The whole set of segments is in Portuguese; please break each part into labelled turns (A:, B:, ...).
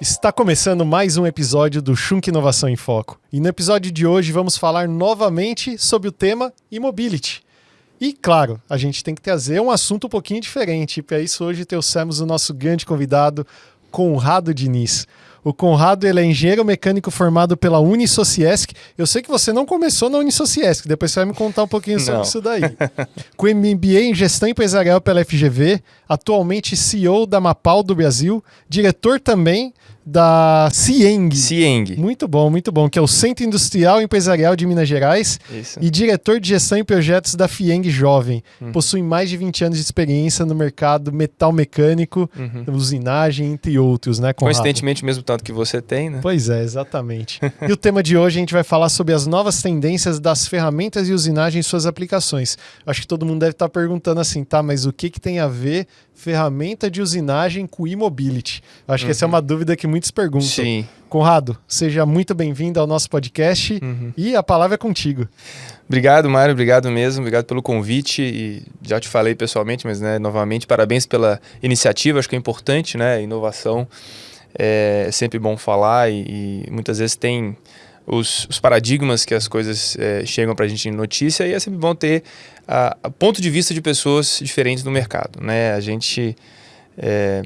A: Está começando mais um episódio do Shunk Inovação em Foco. E no episódio de hoje vamos falar novamente sobre o tema e-mobility. E claro, a gente tem que trazer um assunto um pouquinho diferente. Para isso hoje trouxemos o nosso grande convidado, Conrado Diniz. O Conrado ele é engenheiro mecânico formado pela Unisociesc. Eu sei que você não começou na Unisociesc, depois você vai me contar um pouquinho sobre
B: Não.
A: isso daí. Com MBA em gestão empresarial pela FGV, atualmente CEO da Mapal do Brasil, diretor também da Cieng.
B: Cieng.
A: Muito bom, muito bom, que é o Centro Industrial e Empresarial de Minas Gerais
B: Isso.
A: e diretor de gestão e projetos da Fieng Jovem.
B: Uhum.
A: Possui mais de 20 anos de experiência no mercado metal mecânico, usinagem, entre outros, né, Conrado?
B: Coincidentemente, mesmo tanto que você tem, né?
A: Pois é, exatamente. e o tema de hoje a gente vai falar sobre as novas tendências das ferramentas de usinagem e suas aplicações. Acho que todo mundo deve estar perguntando assim, tá, mas o que, que tem a ver ferramenta de usinagem com e-mobility? Acho que essa é uma dúvida que muitos perguntam.
B: Uhum. Sim.
A: Conrado, seja muito bem-vindo ao nosso podcast
B: Uhum.
A: e a palavra é contigo.
B: Obrigado, Mário. Obrigado mesmo. Obrigado pelo convite. E já te falei pessoalmente, mas né, novamente, parabéns pela iniciativa. Acho que é importante, né? Inovação é sempre bom falar e, e muitas vezes tem os, os paradigmas que as coisas é, chegam para a gente em notícia e é sempre bom ter a, a ponto de vista de pessoas diferentes no mercado, né? A gente é,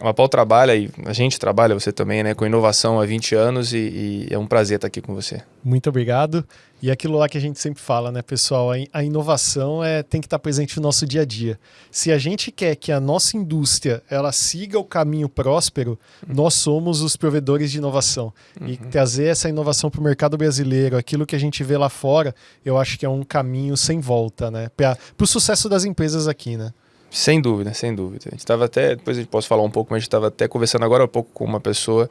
B: a Mapau trabalha e a gente trabalha, você também, né, com inovação há 20 anos e, e é um prazer estar aqui com você.
A: Muito obrigado. E aquilo lá que a gente sempre fala, né, pessoal? A, in- a inovação é, tem que estar presente no nosso dia a dia. Se a gente quer que a nossa indústria ela siga o caminho próspero, nós somos os provedores de inovação. E trazer essa inovação para o mercado brasileiro, aquilo que a gente vê lá fora, eu acho que é um caminho sem volta, né? Para o sucesso das empresas aqui, né?
B: Sem dúvida, sem dúvida. A gente estava até, depois a gente posso falar um pouco, mas a gente estava até conversando agora há pouco com uma pessoa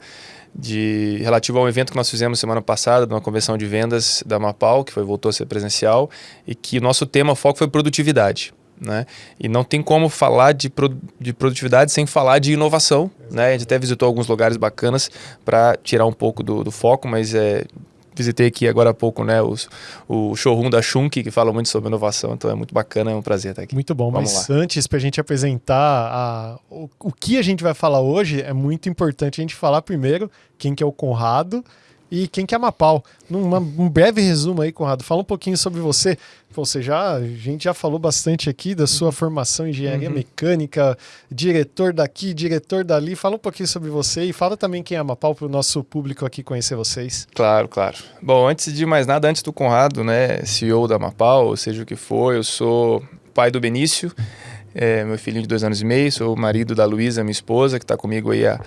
B: de relativo a um evento que nós fizemos semana passada, de uma convenção de vendas da Mapau, que foi voltou a ser presencial, e que o nosso tema foco foi produtividade. Né? E não tem como falar de, pro- de produtividade sem falar de inovação. Né? A gente até visitou alguns lugares bacanas para tirar um pouco do, do foco, mas é, visitei aqui agora há pouco né, os, o showroom da Shunk, que fala muito sobre inovação, então é muito bacana, é um prazer estar aqui.
A: Muito bom,
B: Vamos
A: mas antes, para a gente apresentar a- o, o que a gente vai falar hoje, é muito importante a gente falar primeiro quem que é o Conrado e quem que é a Mapau. Numa, um breve resumo aí, Conrado, fala um pouquinho sobre você. Você já, a gente já falou bastante aqui da sua formação em engenharia
B: Uhum.
A: mecânica, diretor daqui, diretor dali. Fala um pouquinho sobre você e fala também quem é a Mapau para o nosso público aqui conhecer vocês.
B: Claro, claro. Bom, antes de mais nada, antes do Conrado, né, CEO da Mapau, ou seja o que for, eu sou pai do Benício, é, meu filhinho de dois anos e meio, sou o marido da Luísa, minha esposa, que está comigo aí há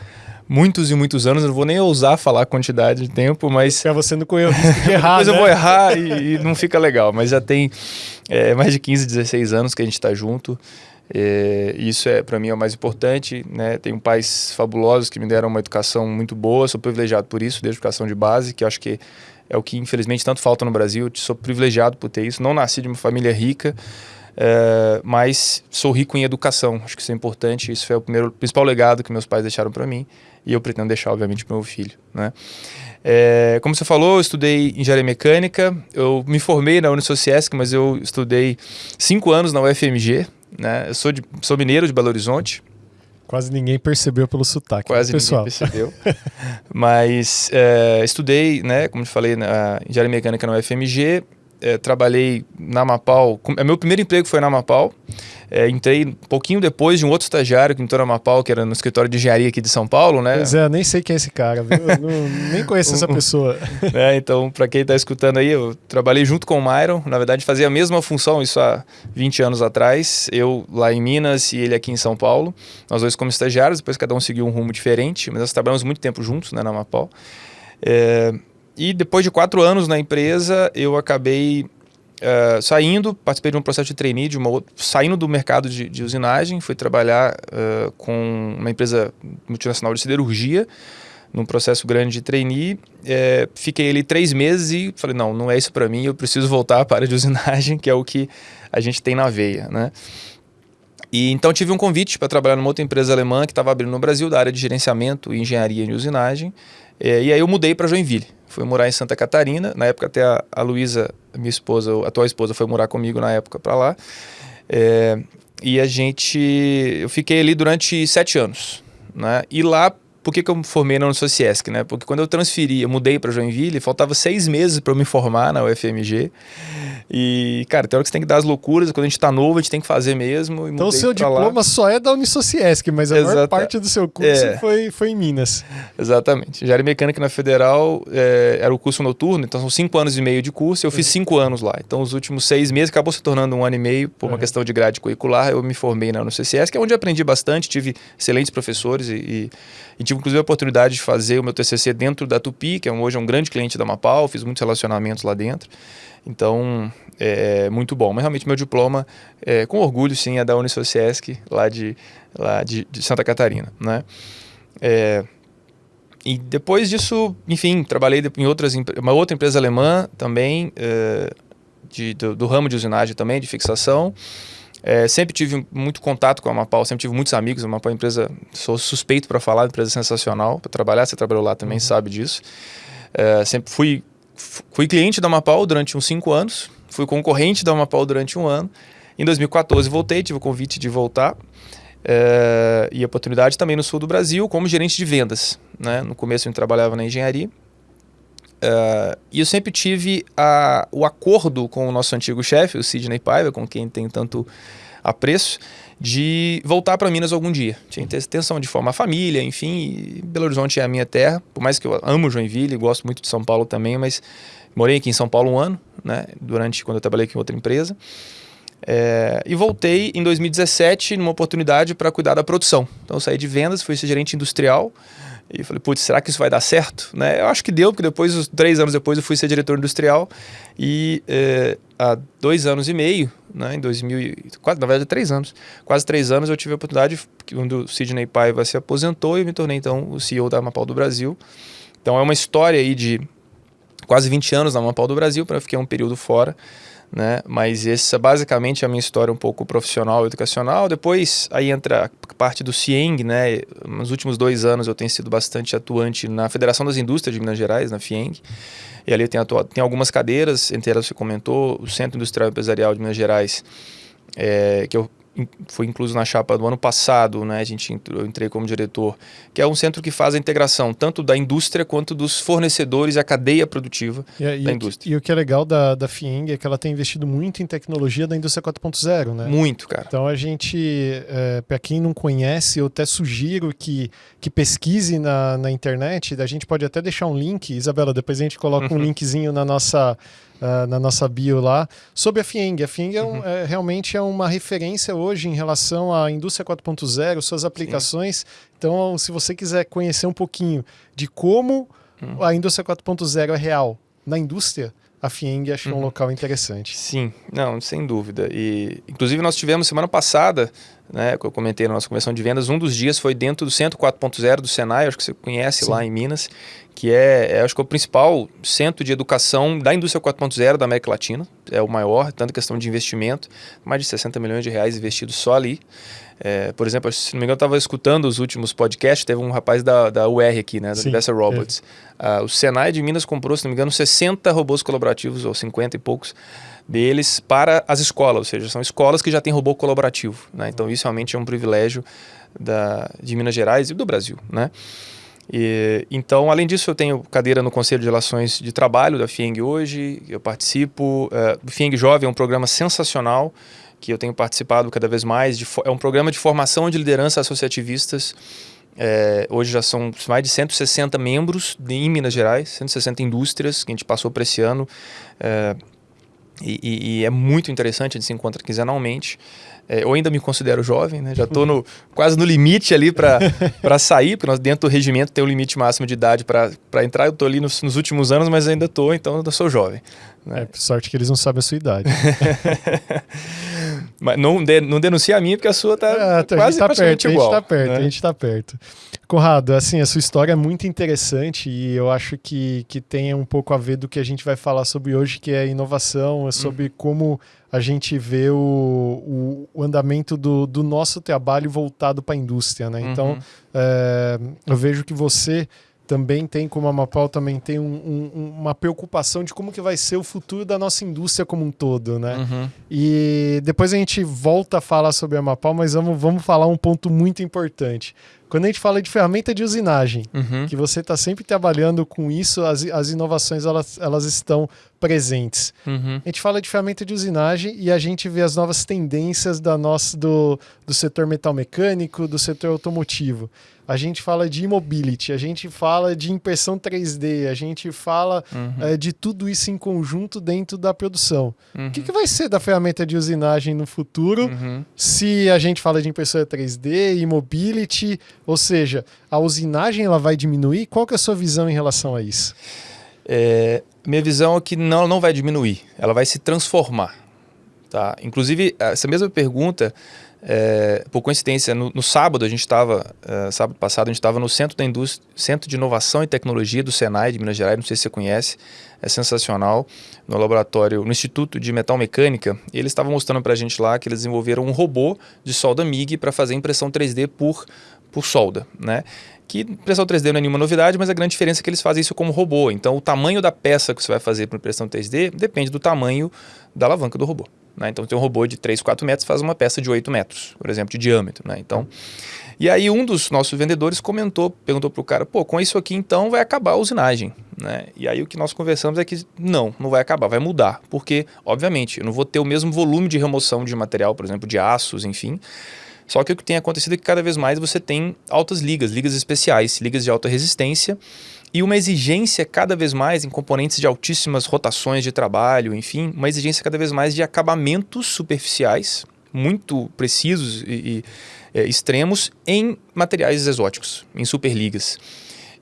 B: muitos e muitos anos. Eu não vou nem ousar falar a quantidade de tempo, mas
A: Para você não correr o risco de errar,
B: depois eu
A: né?
B: vou errar e, e não fica legal. Mas já tem é, mais de 15, 16 anos que a gente está junto. É, isso é para mim é o mais importante, né? Tenho pais fabulosos que me deram uma educação muito boa, sou privilegiado por isso, desde educação de base, que eu acho que é o que infelizmente tanto falta no Brasil. Eu sou privilegiado por ter isso. Não nasci de uma família rica, é, mas sou rico em educação. Acho que isso é importante. Isso foi o primeiro, principal legado que meus pais deixaram para mim e eu pretendo deixar, obviamente, para meu filho, né? É, como você falou, eu estudei engenharia mecânica. Eu me formei na Unisociesc, mas eu estudei cinco anos na UFMG. Né? Eu sou, de, sou mineiro de Belo Horizonte.
A: Quase ninguém percebeu pelo sotaque.
B: Quase
A: pessoal.
B: ninguém percebeu. Mas é, estudei, né, como eu falei, na engenharia mecânica na UFMG. É, trabalhei na com- é, Meu primeiro emprego foi na Mapau. É, entrei um pouquinho depois de um outro estagiário que entrou na Mapau, que era no escritório de engenharia aqui de São Paulo, né?
A: Pois é, nem sei quem é esse cara, não- nem conheço essa pessoa.
B: né? Então, para quem está escutando aí, eu trabalhei junto com o Myron. Na verdade, fazia a mesma função, isso há 20 anos atrás. Eu lá em Minas e ele aqui em São Paulo. Nós dois como estagiários, depois cada um seguiu um rumo diferente, mas nós trabalhamos muito tempo juntos né, na Mapau. É, e depois de quatro anos na empresa, eu acabei eh, saindo, participei de um processo de trainee, de uma saindo do mercado de, de usinagem, fui trabalhar eh, com uma empresa multinacional de siderurgia, num processo grande de trainee. Eh, fiquei ali três meses e falei, não, não é isso para mim, eu preciso voltar para a área de usinagem, que é o que a gente tem na veia, né? E então tive um convite para trabalhar numa outra empresa alemã que estava abrindo no Brasil, da área de gerenciamento e engenharia de usinagem. Eh, e aí eu mudei para Joinville. Fui morar em Santa Catarina. Na época até a, a Luísa, minha esposa, a atual esposa, foi morar comigo na época para lá. Eh, e a gente... Eu fiquei ali durante sete anos. né? E lá por que, que eu me formei na Unisociesc, né? Porque quando eu transferi, eu mudei para Joinville, faltava seis meses para eu me formar na UFMG. E, cara, tem hora que você tem que dar as loucuras, quando a gente tá novo, a gente tem que fazer mesmo.
A: então o seu diploma lá. só é da Unisociesc, mas a Exata... maior parte do seu curso é. foi, foi em Minas.
B: Exatamente. Engenharia Mecânica na Federal é, era o curso noturno, então são cinco anos e meio de curso, eu fiz cinco anos lá. Então os últimos seis meses acabou se tornando um ano e meio, por uma uhum. questão de grade curricular, eu me formei na Unisociesc, que é onde aprendi bastante, tive excelentes professores e, e, e tive inclusive a oportunidade de fazer o meu TCC dentro da Tupi, que é hoje é um grande cliente da Mapal, fiz muitos relacionamentos lá dentro. Então, é muito bom. Mas realmente meu diploma, é, com orgulho, sim, é da Unisociesc, lá de, lá de, de Santa Catarina, né? É, e depois disso, enfim, trabalhei em outras, uma outra empresa alemã também, é, de, do, do, ramo de usinagem também, de fixação. É, sempre tive muito contato com a Mapau, sempre tive muitos amigos. A Mapau é uma empresa, sou suspeito para falar, empresa sensacional para trabalhar. Você trabalhou lá também, uhum. sabe disso. É, sempre fui fui cliente da Mapau durante uns cinco anos, fui concorrente da Mapau durante um ano. Em 2014 voltei, tive o convite de voltar é, e oportunidade também no sul do Brasil como gerente de vendas. Né? No começo eu trabalhava na engenharia. É, e eu sempre tive a, o acordo com o nosso antigo chefe, o Sidney Paiva, com quem tem tanto apreço, de voltar para Minas algum dia. Tinha intenção de formar família, enfim. Belo Horizonte é a minha terra, por mais que eu amo Joinville, gosto muito de São Paulo também, mas morei aqui em São Paulo um ano, né? Durante quando eu trabalhei aqui em outra empresa. É, e voltei em 2017 numa oportunidade para cuidar da produção. Então saí de vendas, fui ser gerente industrial. E falei, putz, será que isso vai dar certo? Né? Eu acho que deu, porque depois, três anos depois, eu fui ser diretor industrial. E é, há dois anos e meio, né, em 2000, quase, na verdade, três anos, quase três anos, eu tive a oportunidade, quando o Sidney Paiva se aposentou, e me tornei, então, o CEO da Mapau do Brasil. Então, é uma história aí de quase 20 anos na Mapau do Brasil, para ficar um período fora né? Mas essa basicamente é a minha história um pouco profissional educacional. Depois aí entra a parte do CIENG, né? Nos últimos dois anos eu tenho sido bastante atuante na Federação das Indústrias de Minas Gerais, na FIENG. E ali tem, tem algumas cadeiras, entre elas você comentou, o Centro Industrial Empresarial de Minas Gerais, é, que eu foi incluso na chapa do ano passado, né? A gente entrou, eu entrei como diretor, que é um centro que faz a integração tanto da indústria quanto dos fornecedores e a cadeia produtiva e, da
A: e
B: indústria.
A: e o que é legal da, da FIENG é que ela tem investido muito em tecnologia da indústria 4.0, né?
B: Muito, cara.
A: Então a gente, é, para quem não conhece, eu até sugiro que, que pesquise na, na internet, a gente pode até deixar um link, Isabela, depois a gente coloca um linkzinho na nossa uh, na nossa bio lá, sobre a FIENG. A FIENG é, um, uhum. é, realmente é uma referência hoje em relação à indústria 4.0, suas aplicações. Sim. Então, se você quiser conhecer um pouquinho de como uhum. a indústria 4.0 é real na indústria, a FIENG achou uhum. um local interessante.
B: Sim, não, sem dúvida. E, inclusive, nós tivemos semana passada, né, que eu comentei na nossa convenção de vendas, um dos dias foi dentro do Centro 4.0 do Senai, acho que você conhece Sim. lá em Minas, que é, é, acho que é o principal centro de educação da indústria 4.0 da América Latina, é o maior, tanto questão de investimento, mais de 60 milhões de reais investidos só ali. É, por exemplo, se não me engano, eu estava escutando os últimos podcasts, teve um rapaz da, da UR aqui, né, da Universal Robots. É. O Senai de Minas comprou, se não me engano, 60 robôs colaborativos, ou 50 e poucos, deles para as escolas, ou seja, são escolas que já têm robô colaborativo. Né? Então, isso realmente é um privilégio da, de Minas Gerais e do Brasil. Né? E, então, além disso, eu tenho cadeira no Conselho de Relações de Trabalho da FIENG hoje, eu participo. Uh, o FIENG Jovem é um programa sensacional que eu tenho participado cada vez mais. De, é um programa de formação de liderança associativistas. É, hoje já são mais de 160 membros de, em Minas Gerais, 160 indústrias que a gente passou para esse ano. É, e, e, e, é muito interessante, a gente se encontra quinzenalmente. É, eu ainda me considero jovem, né? já estou no, quase no limite ali para sair, porque nós dentro do regimento tem o um limite máximo de idade para entrar. Eu estou ali nos, nos, últimos anos, mas ainda estou, então eu sou jovem.
A: Né? É, por sorte que eles não sabem a sua idade.
B: mas não, de, não denuncia a minha, porque a sua está é, tá, quase
A: tá perto,
B: igual.
A: A gente está perto, né? a gente está perto. Conrado, assim, a sua história é muito interessante e eu acho que, que tem um pouco a ver do que a gente vai falar sobre hoje, que é inovação, é sobre uhum. como a gente vê o, o, o andamento do, do, nosso trabalho voltado para a indústria, né? Então, uhum. é, eu vejo que você também tem, como a Mapau, também tem um, um, uma preocupação de como que vai ser o futuro da nossa indústria como um todo, né? Uhum. E depois a gente volta a falar sobre a Mapau, mas vamos, vamos falar um ponto muito importante. Quando a gente fala de ferramenta de usinagem, uhum. que você está sempre trabalhando com isso, as, as inovações elas, elas estão presentes. Uhum. A gente fala de ferramenta de usinagem e a gente vê as novas tendências da nossa, do, do setor metal mecânico, do setor automotivo a gente fala de mobility, a gente fala de impressão 3D, a gente fala uhum. é, de tudo isso em conjunto dentro da produção. Uhum. O que, que, vai ser da ferramenta de usinagem no futuro uhum. se a gente fala de impressora 3D e mobility? Ou seja, a usinagem ela vai diminuir? Qual que é a sua visão em relação a isso?
B: É, minha visão é que não, não vai diminuir, ela vai se transformar. Tá? Inclusive, essa mesma pergunta é, por coincidência, no, no sábado, a gente estava, é, sábado passado, a gente estava no Centro da Indústria, Centro de Inovação e Tecnologia do Senai de Minas Gerais, não sei se você conhece, é sensacional, no laboratório, no Instituto de Metal Mecânica, eles estavam mostrando para a gente lá que eles desenvolveram um robô de solda MIG para fazer impressão 3D por, por solda, né? que impressão 3D não é nenhuma novidade, mas a grande diferença é que eles fazem isso como robô. Então, o tamanho da peça que você vai fazer para impressão 3D depende do tamanho da alavanca do robô. Né? Então tem um robô de 3, 4 metros faz uma peça de 8 metros, por exemplo, de diâmetro. Né? Então, e aí um dos nossos vendedores comentou, perguntou para o cara, pô, com isso aqui então vai acabar a usinagem. Né? E aí o que nós conversamos é que não, não vai acabar, vai mudar. Porque, obviamente, eu não vou ter o mesmo volume de remoção de material, por exemplo, de aços, enfim. Só que o que tem acontecido é que cada vez mais você tem altas ligas, ligas especiais, ligas de alta resistência, e uma exigência cada vez mais em componentes de altíssimas rotações de trabalho, enfim, uma exigência cada vez mais de acabamentos superficiais, muito precisos e, e é, extremos, em materiais exóticos, em superligas.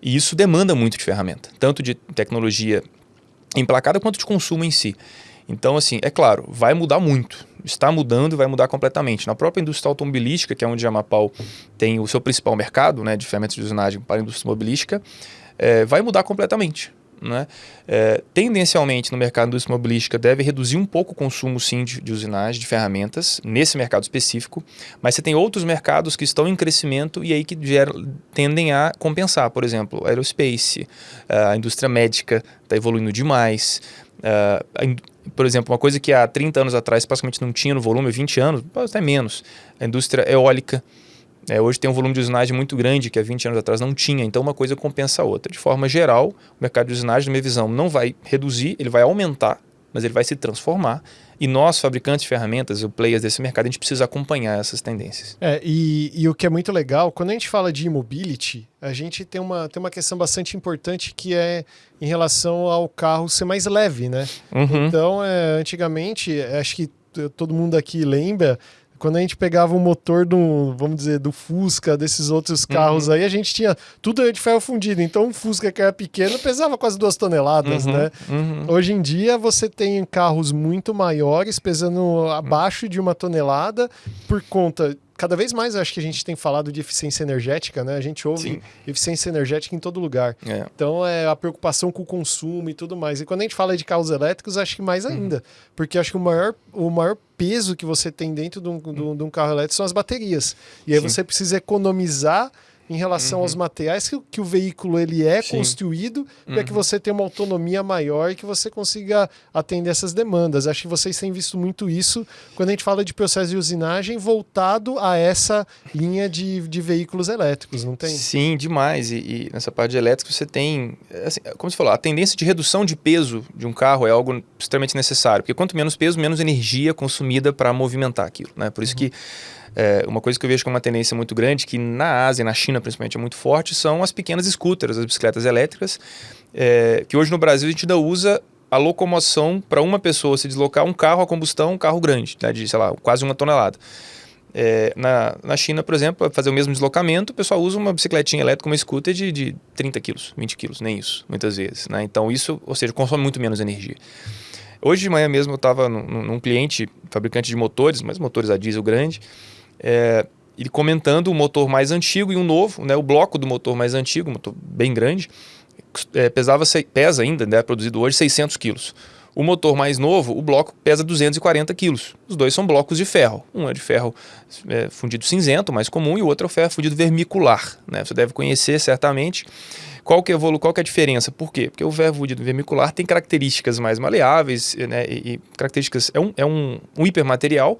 B: E isso demanda muito de ferramenta, tanto de tecnologia emplacada quanto de consumo em si. Então, assim, é claro, vai mudar muito. Está mudando e vai mudar completamente. Na própria indústria automobilística, que é onde a Amapau tem o seu principal mercado né, de ferramentas de usinagem para a indústria automobilística, é, vai mudar completamente. Né? É, tendencialmente, no mercado da indústria mobilística, deve reduzir um pouco o consumo, sim, de, de usinagem, de ferramentas, nesse mercado específico, mas você tem outros mercados que estão em crescimento e aí que geram, tendem a compensar. Por exemplo, aerospace, a indústria médica está evoluindo demais, por exemplo, uma coisa que há 30 anos atrás praticamente não tinha no volume, 20 anos, até menos, a indústria eólica, é, hoje tem um volume de usinagem muito grande que há 20 anos atrás não tinha, então uma coisa compensa a outra. De forma geral, o mercado de usinagem, na minha visão, não vai reduzir, ele vai aumentar, mas ele vai se transformar. E nós, fabricantes de ferramentas, o players desse mercado, a gente precisa acompanhar essas tendências.
A: É, e, e o que é muito legal, quando a gente fala de mobility, a gente tem uma, tem uma questão bastante importante que é em relação ao carro ser mais leve, né? Uhum. Então, é, antigamente, acho que todo mundo aqui lembra quando a gente pegava o motor do, vamos dizer, do Fusca, desses outros uhum. carros uhum. aí, a gente tinha tudo de ferro fundido. Então, um Fusca que era pequeno pesava quase duas toneladas, uhum. né? Uhum. Hoje em dia, você tem carros muito maiores, pesando abaixo de uma tonelada, por conta cada vez mais acho que a gente tem falado de eficiência energética, né? A gente ouve Sim. eficiência energética em todo lugar. É. Então é a preocupação com o consumo e tudo mais. E quando a gente fala de carros elétricos, acho que mais uhum. ainda. Uhum. Porque acho que o maior, o maior peso que você tem dentro de um, de um carro elétrico são as baterias. E aí Sim. você precisa economizar em relação uhum. aos materiais que, que, o veículo ele é Sim. construído para que uhum. você tenha uma autonomia maior e que você consiga atender essas demandas. Acho que vocês têm visto muito isso quando a gente fala de processo de usinagem voltado a essa linha de, de veículos elétricos, não tem?
B: Sim, demais. E, e nessa parte de elétrico você tem, assim, como você falou, a tendência de redução de peso de um carro é algo extremamente necessário, porque quanto menos peso, menos energia consumida para movimentar aquilo. Né? Por isso uhum. que é, uma coisa que eu vejo como uma tendência muito grande, que na Ásia, na China principalmente, é muito forte, são as pequenas scooters, as bicicletas elétricas, é, que hoje no Brasil a gente ainda usa a locomoção para uma pessoa se deslocar um carro a combustão, um carro grande, né, de, sei lá, quase uma tonelada. É, na, na China, por exemplo, para fazer o mesmo deslocamento, o pessoal usa uma bicicletinha elétrica, uma scooter de, de 30 quilos, 20 quilos, nem isso, muitas vezes. Né? Então, isso, ou seja, consome muito menos energia. Hoje de manhã mesmo eu estava num, num, cliente, fabricante de motores, mas motores a diesel grande, é, ele comentando o motor mais antigo e um novo, né, o bloco do motor mais antigo, motor bem grande, é, pesava, pesa ainda, né, produzido hoje, 600 quilos. O motor mais novo, o bloco pesa 240 quilos. Os dois são blocos de ferro. Um é de ferro é, fundido cinzento, mais comum, e o outro é o ferro fundido vermicular. Né? Você deve conhecer certamente. Qual que, é, qual que é a diferença? Por quê? Porque o ferro fundido vermicular tem características mais maleáveis né? e, e características... É um, é um, um hipermaterial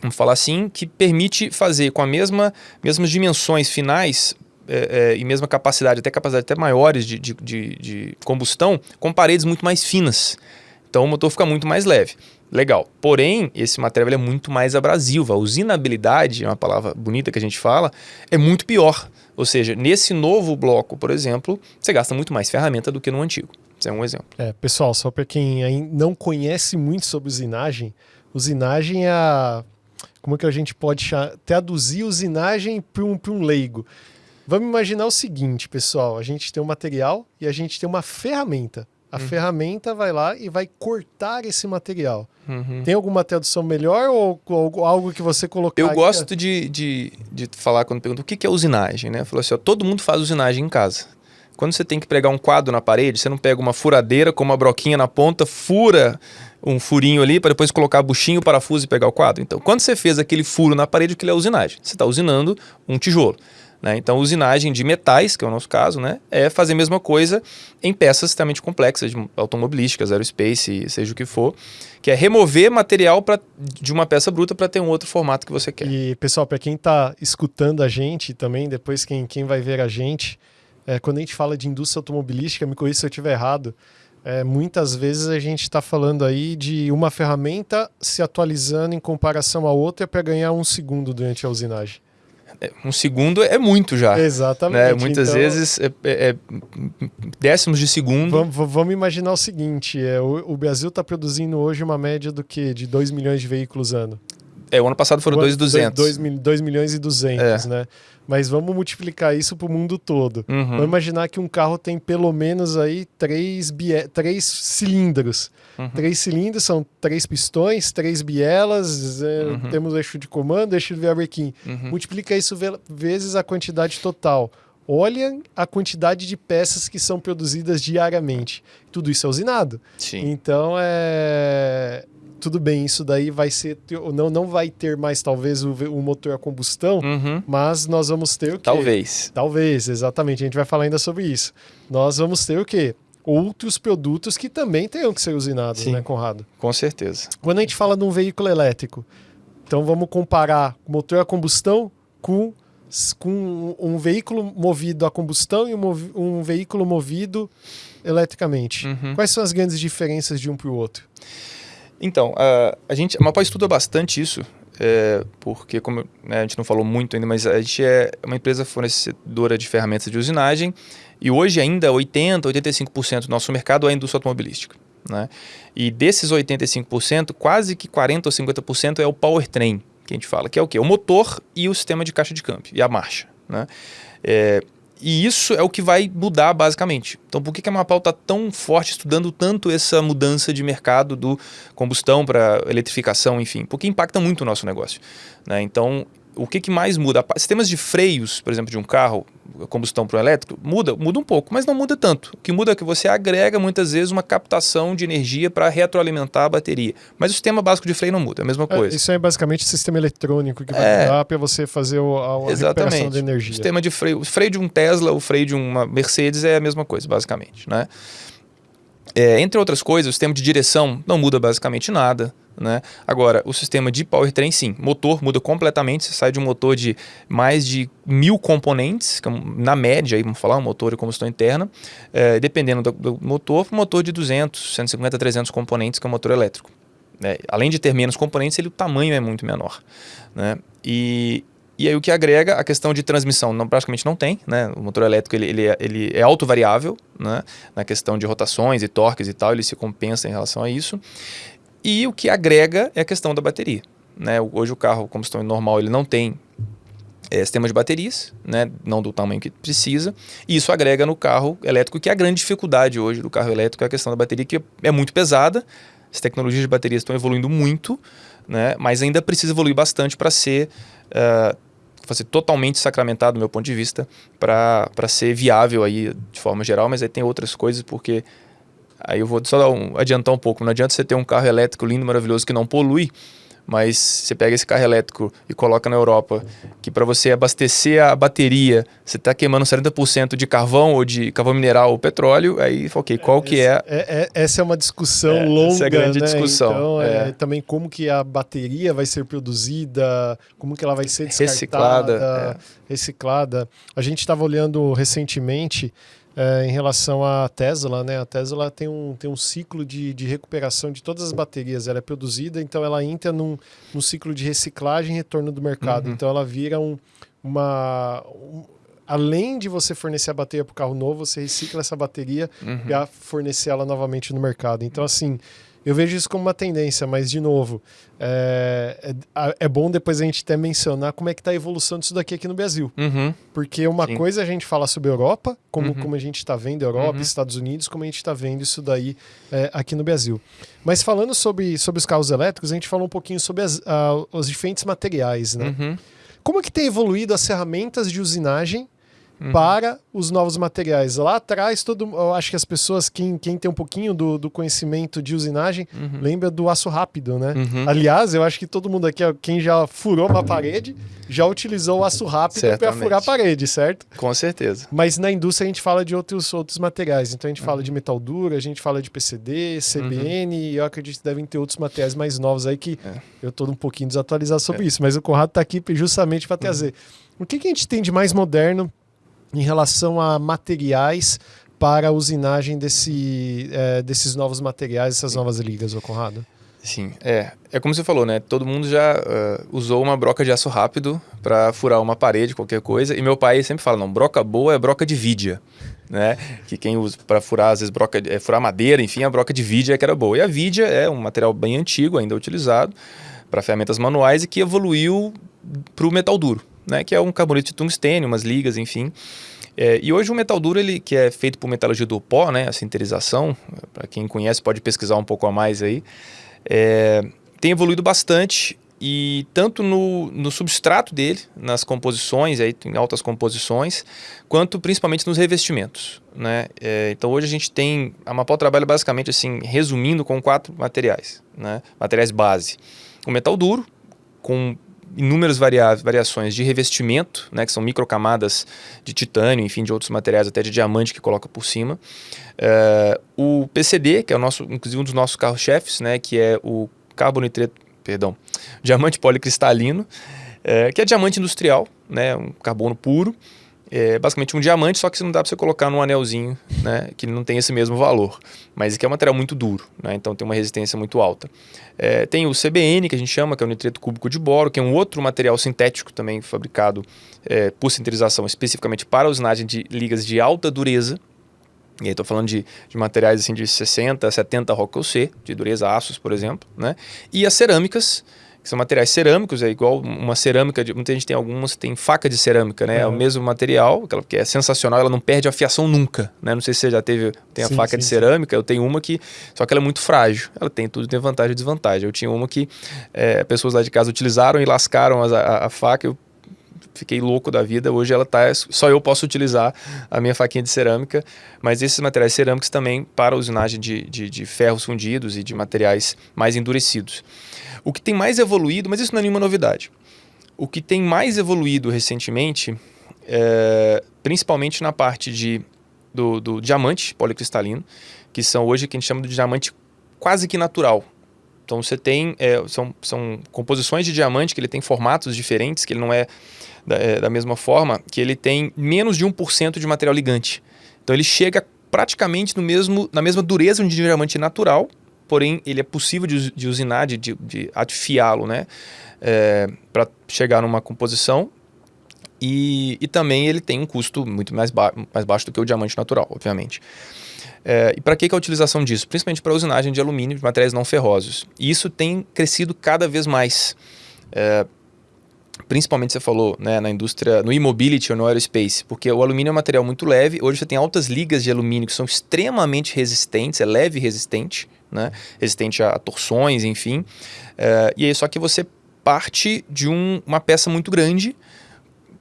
B: vamos falar assim, que permite fazer com a mesma mesmas dimensões finais é, é, e mesma capacidade, até capacidade até maiores de, de, de, de combustão, com paredes muito mais finas. Então o motor fica muito mais leve. Legal. Porém, esse material é muito mais abrasivo. A usinabilidade, é uma palavra bonita que a gente fala, é muito pior. Ou seja, nesse novo bloco, por exemplo, você gasta muito mais ferramenta do que no antigo. Isso é um exemplo.
A: É, pessoal, só para quem não conhece muito sobre usinagem, usinagem é a. Como é que a gente pode traduzir usinagem para um, um leigo? Vamos imaginar o seguinte, pessoal: a gente tem um material e a gente tem uma ferramenta. A uhum. ferramenta vai lá e vai cortar esse material. Uhum. Tem alguma tradução melhor ou, ou algo que você colocar?
B: Eu gosto de, de, de falar quando pergunta o que é usinagem, né? Falou assim: ó, todo mundo faz usinagem em casa. Quando você tem que pregar um quadro na parede, você não pega uma furadeira com uma broquinha na ponta, fura um furinho ali para depois colocar buchinho, parafuso e pegar o quadro. Então, quando você fez aquele furo na parede, aquilo é usinagem. Você está usinando um tijolo. Né? Então, usinagem de metais, que é o nosso caso, né? é fazer a mesma coisa em peças extremamente complexas, automobilísticas, aerospace, seja o que for, que é remover material pra, de uma peça bruta para ter um outro formato que você quer.
A: E, pessoal, para quem está escutando a gente também, depois quem, quem vai ver a gente, é, quando a gente fala de indústria automobilística, me corrija se eu estiver errado, é, muitas vezes a gente está falando aí de uma ferramenta se atualizando em comparação à outra para ganhar um segundo durante a usinagem.
B: É, um segundo é muito já.
A: Exatamente.
B: Né? Muitas então, vezes é, é, é, décimos de segundo.
A: Vamos, vamos imaginar o seguinte: é, o, o Brasil está produzindo hoje uma média do que? De 2 milhões de veículos ano.
B: É, o ano passado foram 2,200.
A: 2 milhões e 200, é. né? Mas vamos multiplicar isso para o mundo todo. Uhum. Vamos imaginar que um carro tem pelo menos aí três, três cilindros. Uhum. Três cilindros são três pistões, três bielas, é, uhum. temos eixo de comando, eixo de veabrequim. Uhum. Multiplica isso vezes a quantidade total. Olha a quantidade de peças que são produzidas diariamente. Tudo isso é usinado.
B: Sim.
A: Então é tudo bem, isso daí vai ser. Não, não vai ter mais, talvez, o, o motor a combustão, uhum. mas nós vamos ter o quê?
B: Talvez.
A: Talvez, exatamente. A gente vai falar ainda sobre isso. Nós vamos ter o quê? Outros produtos que também tenham que ser usinados, Sim, né, Conrado?
B: Com certeza.
A: Quando a gente fala de um veículo elétrico, então vamos comparar motor a combustão com, com um veículo movido a combustão e um, um veículo movido eletricamente. Uhum. Quais são as grandes diferenças de um para o outro?
B: Então, a, a gente, a Mapó estuda bastante isso, é, porque como né, a gente não falou muito ainda, mas a gente é uma empresa fornecedora de ferramentas de usinagem e hoje ainda 80, 85% do nosso mercado é a indústria automobilística. Né? E desses 85%, quase que 40 ou 50% é o powertrain, que a gente fala, que é o quê? O motor e o sistema de caixa de câmbio, e a marcha. Né? É, e isso é o que vai mudar basicamente. Então, por que, a Mapau está tão forte estudando tanto essa mudança de mercado do combustão para eletrificação, enfim? Porque impacta muito o nosso negócio. Né? Então, o que, que mais muda? Sistemas de freios, por exemplo, de um carro, combustão para o elétrico, muda, muda um pouco, mas não muda tanto. O que muda é que você agrega muitas vezes uma captação de energia para retroalimentar a bateria. Mas o sistema básico de freio não muda, é a mesma é, coisa. É,
A: isso é basicamente o sistema eletrônico que vai é, mudar para você fazer o, a, a recuperação de energia. O
B: sistema de freio, o freio de um Tesla, o freio de uma Mercedes é a mesma coisa, basicamente, né? É, entre outras coisas, o sistema de direção não muda basicamente nada. Né? Agora, o sistema de powertrain, sim. Motor muda completamente. Você sai de um motor de mais de mil componentes, é na média, aí, vamos falar, um motor de combustão interna, é, dependendo do, do motor, um motor de 200, 150, 300 componentes, que é um motor elétrico. É, além de ter menos componentes, ele, o tamanho é muito menor. Né? E, e aí o que agrega a questão de transmissão não, praticamente não tem, né? O motor elétrico ele, ele, é, ele é autovariável, né? Na questão de rotações e torques e tal, ele se compensa em relação a isso. E o que agrega é a questão da bateria. Né? Hoje o carro combustão normal ele não tem é, sistema de baterias, né? não do tamanho que precisa, e isso agrega no carro elétrico, que é a grande dificuldade hoje do carro elétrico, é a questão da bateria, que é muito pesada, as tecnologias de baterias estão evoluindo muito, né? mas ainda precisa evoluir bastante para ser, uh, ser totalmente sacramentado, do meu ponto de vista, para ser viável aí de forma geral, mas aí tem outras coisas, porque Aí eu vou só um, adiantar um pouco. Não adianta você ter um carro elétrico lindo, maravilhoso, que não polui, mas você pega esse carro elétrico e coloca na Europa, que para você abastecer a bateria, você está queimando 70% de carvão ou de carvão mineral ou petróleo, aí, ok, qual que é...
A: é, é essa é uma discussão é, longa, essa é a grande
B: né? discussão.
A: Então, é. também como que a bateria vai ser produzida, como que ela vai ser descartada, reciclada. reciclada. A gente estava olhando recentemente é, em relação à Tesla, né? A Tesla tem um, tem um ciclo de, de recuperação de todas as baterias. Ela é produzida, então ela entra num, num ciclo de reciclagem e retorno do mercado. Uhum. Então ela vira um, uma. Um, além de você fornecer a bateria para o carro novo, você recicla essa bateria uhum. para fornecer ela novamente no mercado. Então, assim, eu vejo isso como uma tendência, mas, de novo, é, é, é bom depois a gente até mencionar como é que está a evolução disso daqui aqui no Brasil. Uhum. Porque uma Sim. coisa é a gente falar sobre a Europa, como, uhum. como a gente está vendo a Europa, uhum. Estados Unidos, como a gente está vendo isso daí é, aqui no Brasil. Mas falando sobre, sobre os carros elétricos, a gente falou um pouquinho sobre as, os diferentes materiais, né? Uhum. Como é que tem evoluído as ferramentas de usinagem uhum. para os novos materiais. Lá atrás, todo, eu acho que as pessoas, quem, quem tem um pouquinho do, do conhecimento de usinagem, uhum. lembra do aço rápido, né? Uhum. Aliás, eu acho que todo mundo aqui, quem já furou uma parede, já utilizou o aço rápido para furar a parede, certo?
B: Com certeza.
A: Mas na indústria a gente fala de outros, outros materiais. Então a gente fala de metal duro, a gente fala de PCD, CBN, e eu acredito que devem ter outros materiais mais novos aí que é. eu estou um pouquinho desatualizado sobre é. isso. Mas o Conrado está aqui justamente para trazer. O que, que a gente tem de mais moderno em relação a materiais para a usinagem desse, é, desses novos materiais, essas novas ligas, ô Conrado?
B: Sim, é. É como você falou, né? Todo mundo já uh, usou uma broca de aço rápido para furar uma parede, qualquer coisa. E meu pai sempre fala, não, broca boa é broca de vidia, né? Que quem usa para furar, às vezes, broca, é, furar madeira, enfim, a broca de vidia é que era boa. E a vidia é um material bem antigo, ainda utilizado para ferramentas manuais e que evoluiu para o metal duro né, que é um carboneto de tungstênio, umas ligas, enfim. É, e hoje o metal duro, ele, que é feito por metalurgia do pó, né, a sinterização, para quem conhece pode pesquisar um pouco a mais aí, é, tem evoluído bastante e tanto no, no substrato dele, nas composições, aí, em altas composições, quanto principalmente nos revestimentos. Né? É, então hoje a gente tem, a Mapol trabalha basicamente assim, resumindo com quatro materiais, né? materiais base. O metal duro, com inúmeras varia variações de revestimento, né, que são microcamadas de titânio, enfim, de outros materiais, até de diamante que coloca por cima. Uh, o PCD, que é o nosso, inclusive um dos nossos carros-chefes, né, que é o carbonitreto, perdão, diamante policristalino, uh, que é diamante industrial, né, um carbono puro, é basicamente um diamante, só que não dá para você colocar num anelzinho, né, que não tem esse mesmo valor. Mas que é um material muito duro, né, então tem uma resistência muito alta. É, tem o CBN, que a gente chama, que é o nitreto cúbico de boro, que é um outro material sintético também fabricado é, por sinterização especificamente para usinagem de ligas de alta dureza. E aí estou falando de, de, materiais assim de 60, 70 Rockwell C, de dureza aços, por exemplo. Né? E as cerâmicas, que são materiais cerâmicos, é igual uma cerâmica, de, muita gente tem algumas, tem faca de cerâmica, né? Uhum. É o mesmo material, que é sensacional, ela não perde a fiação nunca, né? Não sei se você já teve, tem a sim, faca sim, de cerâmica, sim. eu tenho uma que, só que ela é muito frágil, ela tem tudo, tem vantagem e desvantagem. Eu tinha uma que é, pessoas lá de casa utilizaram e lascaram a, a, a faca, eu fiquei louco da vida. Hoje ela tá, só eu posso utilizar a minha faquinha de cerâmica, mas esses materiais cerâmicos também para usinagem de, de, de ferros fundidos e de materiais mais endurecidos. O que tem mais evoluído, mas isso não é nenhuma novidade. O que tem mais evoluído recentemente, é, principalmente na parte de, do, do diamante policristalino, que são hoje que a gente chama de diamante quase que natural. Então você tem, é, são, são composições de diamante que ele tem formatos diferentes, que ele não é da, é, da mesma forma, que ele tem menos de 1% de material ligante. Então ele chega praticamente no mesmo, na mesma dureza de um diamante natural, porém ele é possível de, de usinar, de, de, de afiá-lo, né? É, para chegar numa composição e, e, também ele tem um custo muito mais, ba mais baixo do que o diamante natural, obviamente. É, e para que, que a utilização disso? Principalmente para usinagem de alumínio de materiais não ferrosos. E isso tem crescido cada vez mais. É, principalmente você falou né, na indústria, no e-mobility ou no aerospace, porque o alumínio é um material muito leve. Hoje você tem altas ligas de alumínio que são extremamente resistentes, é leve e resistente né? resistente a torções, enfim. Uh, e aí só que você parte de um, uma peça muito grande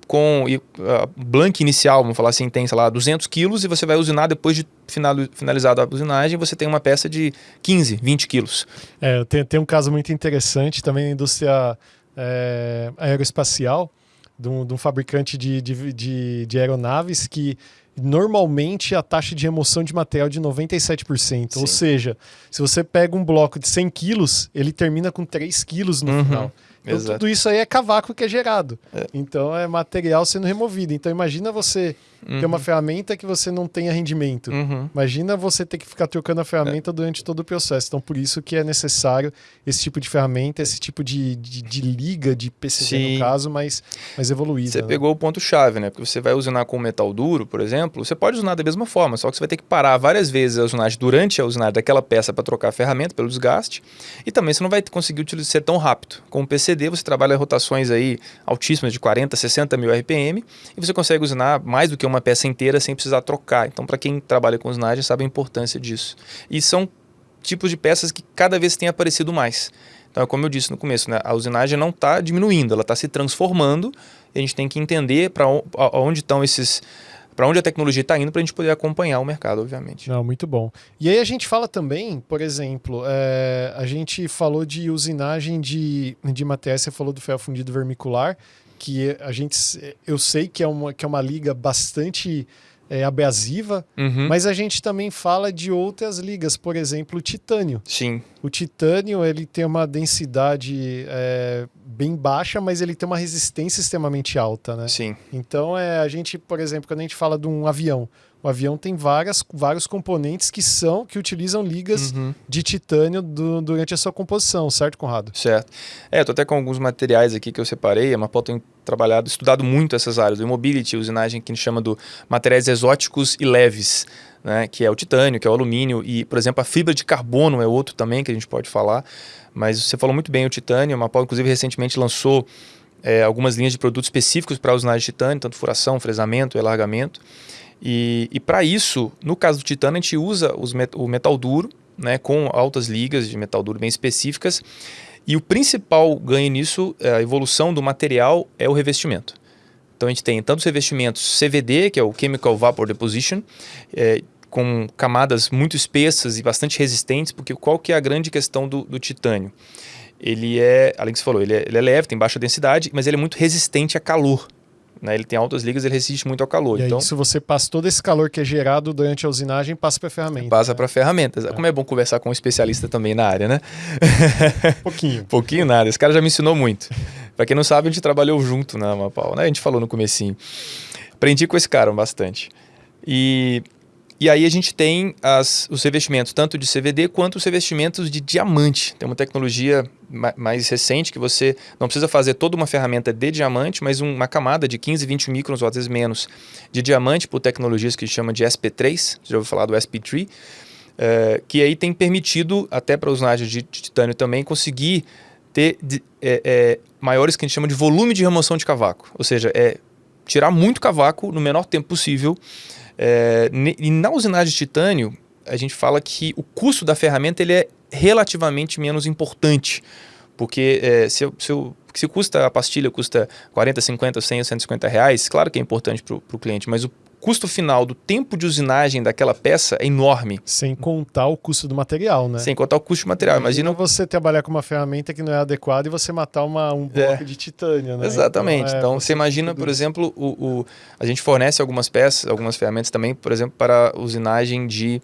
B: com uh, blank inicial, vamos falar assim, tem, sei lá, 200 quilos e você vai usinar depois de final, finalizada a usinagem, você tem uma peça de 15, 20 quilos.
A: É, tem, tem um caso muito interessante também na indústria é, aeroespacial, de um, de um fabricante de, de, de, aeronaves que normalmente a taxa de remoção de material é de 97%. Sim. Ou seja, se você pega um bloco de 100 quilos, ele termina com 3 quilos no uhum. final. Então, tudo isso aí é cavaco que é gerado. É. Então é material sendo removido. Então imagina você uhum. ter uma ferramenta que você não tenha rendimento. Uhum. Imagina você ter que ficar trocando a ferramenta é. durante todo o processo. Então por isso que é necessário esse tipo de ferramenta, esse tipo de, de, de liga de PCB Sim. no caso, mais, mais evoluída.
B: Você né? pegou o ponto-chave, né? Porque você vai usinar com metal duro, por exemplo, você pode usinar da mesma forma, só que você vai ter que parar várias vezes a usinagem durante a usinagem daquela peça para trocar a ferramenta pelo desgaste. E também você não vai conseguir utilizar ser tão rápido. Com o PCD você trabalha rotações aí altíssimas de 40, 60 mil RPM e você consegue usinar mais do que uma peça inteira sem precisar trocar. Então, para quem trabalha com usinagem, sabe a importância disso. E são tipos de peças que cada vez têm aparecido mais. Então, como eu disse no começo, né, a usinagem não está diminuindo, ela está se transformando a gente tem que entender para onde estão esses para onde a tecnologia está indo para a gente poder acompanhar o mercado, obviamente.
A: Não, muito bom. E aí a gente fala também, por exemplo, é, a gente falou de usinagem de, de materiais, você falou do ferro fundido vermicular, que a gente, eu sei que é uma, que é uma liga bastante é, abrasiva, uhum. mas a gente também fala de outras ligas, por exemplo, o titânio.
B: Sim.
A: O titânio ele tem uma densidade é, bem baixa, mas ele tem uma resistência extremamente alta, né?
B: Sim.
A: Então é a gente, por exemplo, quando a gente fala de um avião, o avião tem várias, vários componentes que são que utilizam ligas uhum. de titânio do, durante a sua composição, certo, Conrado?
B: Certo. É, tô até com alguns materiais aqui que eu separei. A Mapol tem trabalhado, estudado muito essas áreas do mobility, usinagem que a gente chama de materiais exóticos e leves. Né, que é o titânio, que é o alumínio e, por exemplo, a fibra de carbono é outro também que a gente pode falar. Mas você falou muito bem o titânio, a Mapol inclusive recentemente lançou é, algumas linhas de produtos específicos para usinagem de titânio, tanto furação, fresamento e alargamento. E, e para isso, no caso do titânio, a gente usa met o metal duro, né, com altas ligas de metal duro bem específicas. E o principal ganho nisso, é a evolução do material, é o revestimento. Então a gente tem tanto os revestimentos CVD, que é o Chemical Vapor Deposition, é, com camadas muito espessas e bastante resistentes, porque qual que é a grande questão do, do titânio? Ele é, além que você falou, ele é, ele é leve, tem baixa densidade, mas ele é muito resistente a calor. Né? Ele tem altas ligas, ele resiste muito ao calor.
A: E
B: então,
A: aí, se você passa todo esse calor que é gerado durante a usinagem, passa para a ferramenta.
B: Passa né? para ferramentas. É. Como é bom conversar com um especialista também na área, né?
A: Pouquinho.
B: Pouquinho nada. Esse cara já me ensinou muito. para quem não sabe, a gente trabalhou junto na Mapau, né? A gente falou no comecinho. Aprendi com esse cara bastante. E e aí a gente tem as, os revestimentos tanto de CVD quanto os revestimentos de diamante. Tem uma tecnologia mais recente que você não precisa fazer toda uma ferramenta de diamante, mas uma camada de 15, 20 microns ou às vezes menos de diamante por tecnologias que chama de SP3, você já ouviu falar do SP3, é, que aí tem permitido, até para os de, de, titânio também, conseguir ter de, é, é, maiores que a gente chama de volume de remoção de cavaco. Ou seja, é tirar muito cavaco no menor tempo possível é, e na usinagem de titânio, a gente fala que o custo da ferramenta ele é relativamente menos importante. Porque é, se, se, se custa a pastilha custa 40, 50, 100, 150 reais, claro que é importante para o cliente, mas o custo final do tempo de usinagem daquela peça é enorme.
A: Sem contar o custo do material, né?
B: Sem contar o custo do material. Imagina,
A: Imagina você trabalhar com uma ferramenta que não é adequada e você matar uma, um é. bloco é. de titânio, né?
B: Exatamente. Então, é, então você imagina, por exemplo, o, o, a gente fornece algumas peças, algumas ferramentas também, por exemplo, para usinagem de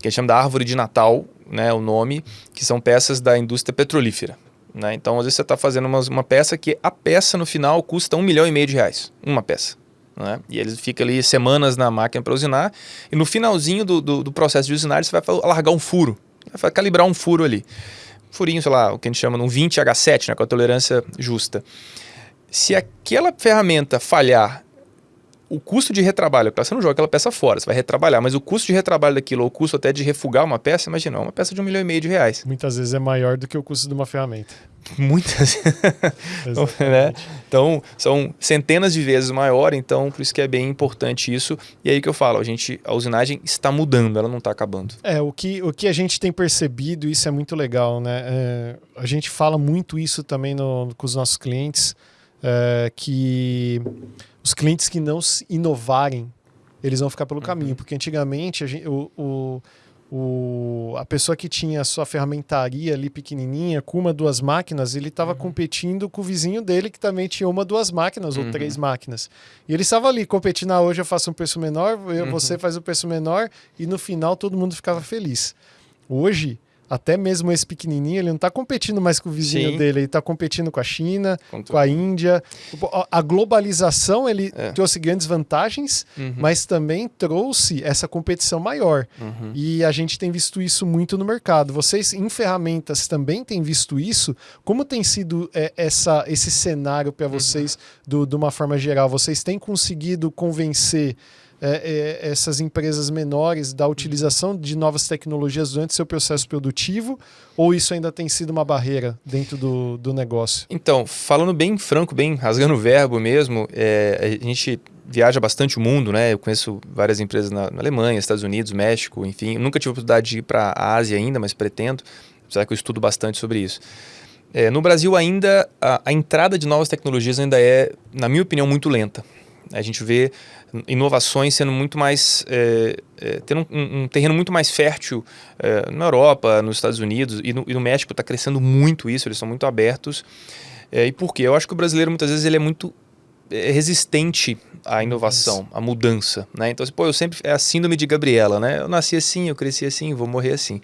B: que a gente chama da árvore de Natal, né, o nome, que são peças da indústria petrolífera. Né? Então, às vezes você está fazendo uma, uma peça que a peça no final custa um milhão e meio de reais. Uma peça. Né? E eles ficam ali semanas na máquina para usinar. E no finalzinho do, do, do, processo de usinar, você vai largar um furo. Vai calibrar um furo ali. Furinho, sei lá, o que a gente chama de um 20H7, né, com a tolerância justa. Se aquela ferramenta falhar o custo de retrabalho, você não joga aquela peça fora, você vai retrabalhar, mas o custo de retrabalho daquilo, ou o custo até de refugar uma peça, imagina, uma peça de um milhão e meio de reais.
A: Muitas vezes é maior do que o custo de uma ferramenta.
B: Muitas. né? Então, são centenas de vezes maior, então por isso que é bem importante isso. E aí que eu falo, a gente, a usinagem está mudando, ela não está acabando.
A: É, o que, o que a gente tem percebido, isso é muito legal, né? É, a gente fala muito isso também no, com os nossos clientes, é, que os clientes que não inovarem, eles vão ficar pelo uhum. caminho, porque antigamente a, gente, o, o o, a pessoa que tinha a sua ferramentaria ali pequenininha, com uma, duas máquinas, ele estava uhum. competindo com o vizinho dele que também tinha uma, duas máquinas uhum. ou três máquinas. E ele estava ali competindo, ah, hoje eu faço um preço menor, eu, uhum. você faz o um preço menor, e no final todo mundo ficava feliz. Hoje, até mesmo esse pequenininho, ele não está competindo mais com o vizinho Sim. dele, ele está competindo com a China, com, com a Índia. A globalização, ele é. trouxe grandes vantagens, uhum. mas também trouxe essa competição maior. Uhum. E a gente tem visto isso muito no mercado. Vocês, em ferramentas, também têm visto isso? Como tem sido é, essa, esse cenário para uhum. vocês, uhum. do, de uma forma geral? Vocês têm conseguido convencer é, é, essas empresas menores da utilização de novas tecnologias durante seu processo produtivo? Ou isso ainda tem sido uma barreira dentro do, do negócio?
B: Então, falando bem franco, bem rasgando o verbo mesmo, é, a gente viaja bastante o mundo, né? Eu conheço várias empresas na, na Alemanha, Estados Unidos, México, enfim. nunca tive a oportunidade de ir para a Ásia ainda, mas pretendo, apesar que eu estudo bastante sobre isso. É, no Brasil ainda, a, a entrada de novas tecnologias ainda é, na minha opinião, muito lenta. A gente vê inovações sendo muito mais é, é, tendo um, um, terreno muito mais fértil é, na Europa, nos Estados Unidos e no, e no México está crescendo muito isso, eles são muito abertos. É, e por quê? Eu acho que o brasileiro muitas vezes ele é muito é, resistente à inovação, à mudança, né? Então, assim, pô, eu sempre é a síndrome de Gabriela, né? Eu nasci assim, eu cresci assim, vou morrer assim.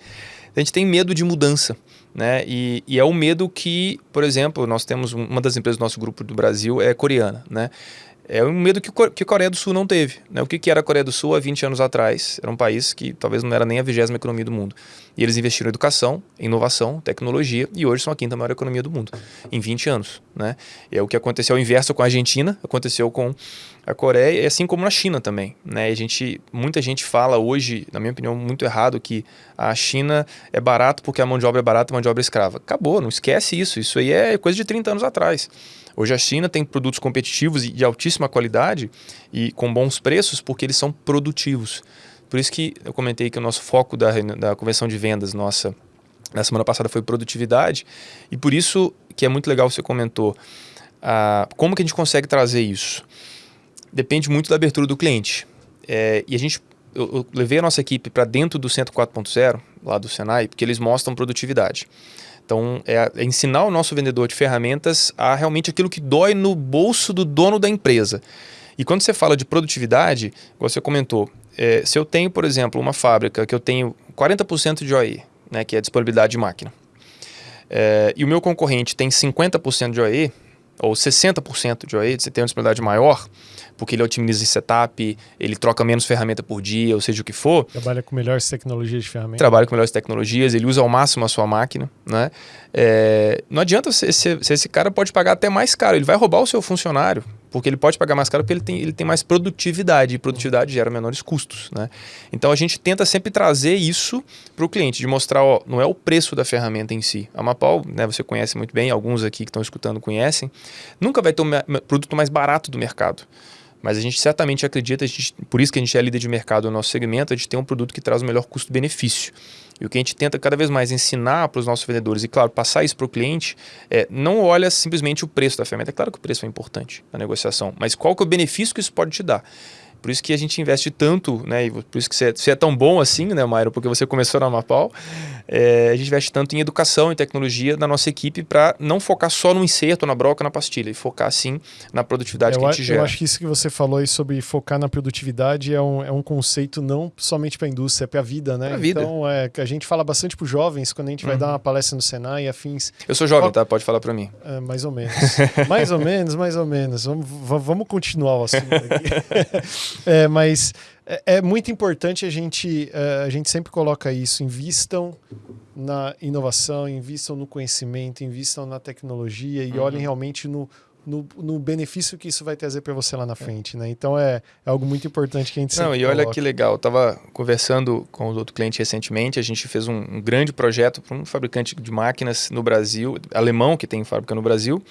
B: A gente tem medo de mudança, né? E, e é o medo que, por exemplo, nós temos uma das empresas do nosso grupo do Brasil é coreana, né? É um medo que, que a Coreia do Sul não teve. Né? O que, que era a Coreia do Sul há 20 anos atrás? Era um país que talvez não era nem a vigésima economia do mundo. E eles investiram em educação, inovação, tecnologia e hoje são a quinta maior economia do mundo, em 20 anos. Né? É o que aconteceu o inverso com a Argentina, aconteceu com a Coreia, assim como na China também. Né? a gente, muita gente fala hoje, na minha opinião, muito errado, que a China é barato porque a mão de obra é barata e a mão de obra é escrava. Acabou, não esquece isso. Isso aí é coisa de 30 anos atrás. Hoje a China tem produtos competitivos e de altíssima qualidade e com bons preços porque eles são produtivos. Por isso que eu comentei que o nosso foco da, da convenção de vendas nossa na semana passada foi produtividade e por isso que é muito legal você comentou ah, como que a gente consegue trazer isso. Depende muito da abertura do cliente. É, e a gente eu, eu, levei a nossa equipe para dentro do Centro 4.0, lá do Senai, porque eles mostram produtividade. Então, é, é, ensinar o nosso vendedor de ferramentas a realmente aquilo que dói no bolso do dono da empresa. E quando você fala de produtividade, você comentou, é, se eu tenho, por exemplo, uma fábrica que eu tenho 40% de OE, né, que é disponibilidade de máquina, é, e o meu concorrente tem 50% de OE, ou 60% de OE, você tem uma disponibilidade maior, porque ele otimiza esse setup, ele troca menos ferramenta por dia, ou seja o que for.
A: Trabalha com melhores tecnologias de ferramentas.
B: Trabalha com melhores tecnologias, ele usa ao máximo a sua máquina, né? É, não adianta se, se, se esse cara pode pagar até mais caro, ele vai roubar o seu funcionário, porque ele pode pagar mais caro porque ele tem, ele tem mais produtividade, e produtividade gera menores custos. Né? Então a gente tenta sempre trazer isso para o cliente, de mostrar, ó, não é o preço da ferramenta em si. A Mapal, né, você conhece muito bem, alguns aqui que estão escutando conhecem, nunca vai ter o produto mais barato do mercado. Mas a gente certamente acredita, gente, por isso que a gente é líder de mercado no nosso segmento, a gente tem um produto que traz o melhor custo-benefício. E o que a gente tenta cada vez mais ensinar para os nossos vendedores e, claro, passar isso para o cliente, é não olha simplesmente o preço da ferramenta. É claro que o preço é importante na negociação, mas qual que é o benefício que isso pode te dar? Por isso que a gente investe tanto, né? E por isso que você é, você é tão bom assim, né, Mairo? Porque você começou na Mapal. É, a gente investe tanto em educação e tecnologia na nossa equipe para não focar só no inserto, na broca, na pastilha, e focar sim na produtividade
A: eu,
B: que a gente gera.
A: Eu acho que isso que você falou aí sobre focar na produtividade é um, é um conceito não somente para a indústria, é para a vida, né?
B: Pra vida.
A: Então, é, a gente fala bastante para os jovens quando a gente vai uhum. dar uma palestra no Senai e afins.
B: Eu sou jovem, tá? Pode falar para mim.
A: É, mais ou menos. mais ou menos, mais ou menos. Vamos, vamos continuar o assunto aqui. é, mas é, é, muito importante a gente, é, a gente sempre coloca isso, invistam na inovação, invistam no conhecimento, invistam na tecnologia e uhum. olhem realmente no, no, no, benefício que isso vai trazer para você lá na frente, né? Então é, é, algo muito importante que a gente
B: Não,
A: e
B: olha que legal, eu estava conversando com outro cliente recentemente, a gente fez um, um grande projeto para um fabricante de máquinas no Brasil, alemão que tem fábrica no Brasil,